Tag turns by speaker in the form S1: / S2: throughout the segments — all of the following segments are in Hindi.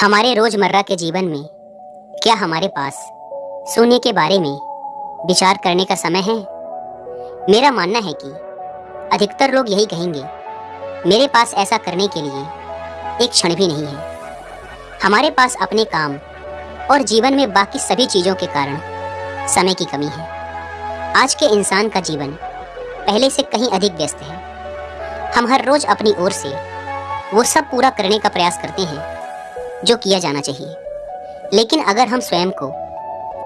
S1: हमारे रोज़मर्रा के जीवन में क्या हमारे पास सोने के बारे में विचार करने का समय है? मेरा मानना है कि अधिकतर लोग यही कहेंगे, मेरे पास ऐसा करने के लिए एक क्षण भी नहीं है। हमारे पास अपने काम और जीवन में बाकी सभी चीज़ों के कारण समय की कमी है। आज के इंसान का जीवन पहले से कहीं अधिक व्यस्त है। हम हर रोज अपनी ओर से वो सब पूरा करने का प्रयास करते हैं। जो किया जाना चाहिए। लेकिन अगर हम स्वयं को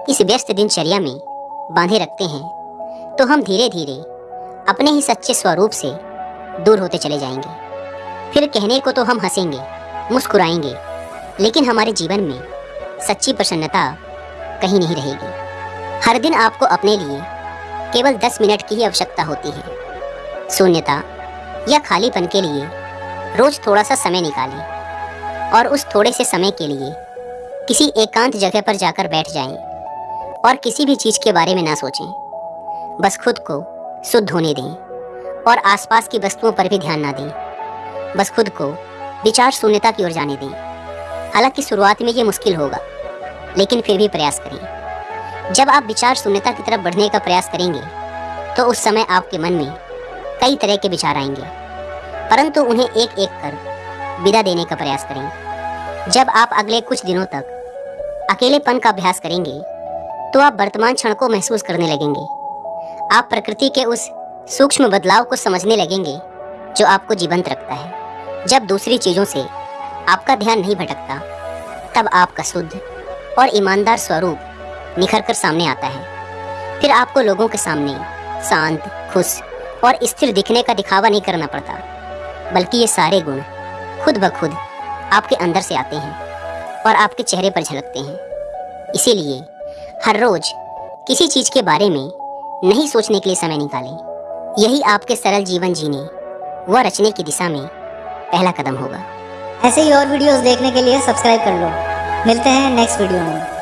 S1: इस व्यस्त दिनचर्या में बांधे रखते हैं तो हम धीरे धीरे अपने ही सच्चे स्वरूप से दूर होते चले जाएँगे। फिर कहने को तो हम हंसेंगे, मुस्कुराएँगे, लेकिन हमारे जीवन में सच्ची प्रसन्नता कहीं नहीं रहेगी। हर दिन आपको अपने लिए केवल 10 मिनट की ही आवश्यकता होती है। शून्यता या खालीपन के लिए रोज थोड़ा सा समय निकालें। और उस थोड़े से समय के लिए किसी एकांत जगह पर जाकर बैठ जाएँ और किसी भी चीज़ के बारे में ना सोचें। बस खुद को शुद्ध होने दें और आसपास की वस्तुओं पर भी ध्यान ना दें। बस खुद को विचार शून्यता की ओर जाने दें। हालाँकि शुरुआत में ये मुश्किल होगा, लेकिन फिर भी प्रयास करें। जब आप विचार शून्यता की तरफ़ बढ़ने का प्रयास करेंगे तो उस समय आपके मन में कई तरह के विचार आएँगे। परंतु उन्हें एक एक कर विदा देने का प्रयास करें। जब आप अगले कुछ दिनों तक अकेलेपन का अभ्यास करेंगे तो आप वर्तमान क्षण को महसूस करने लगेंगे। आप प्रकृति के उस सूक्ष्म बदलाव को समझने लगेंगे, जो आपको जीवंत रखता है। जब दूसरी चीज़ों से आपका ध्यान नहीं भटकता, तब आपका शुद्ध और ईमानदार स्वरूप निखर कर सामने आता है। फिर आपको लोगों के सामने शांत, खुश और स्थिर दिखने का दिखावा नहीं करना पड़ता, बल्कि ये सारे गुण खुद ब खुद आपके अंदर से आते हैं और आपके चेहरे पर झलकते हैं। इसीलिए हर रोज किसी चीज़ के बारे में नहीं सोचने के लिए समय निकालें। यही आपके सरल जीवन जीने व रचने की दिशा में पहला कदम होगा।
S2: ऐसे ही और वीडियोस देखने के लिए सब्सक्राइब कर लो। मिलते हैं नेक्स्ट वीडियो में।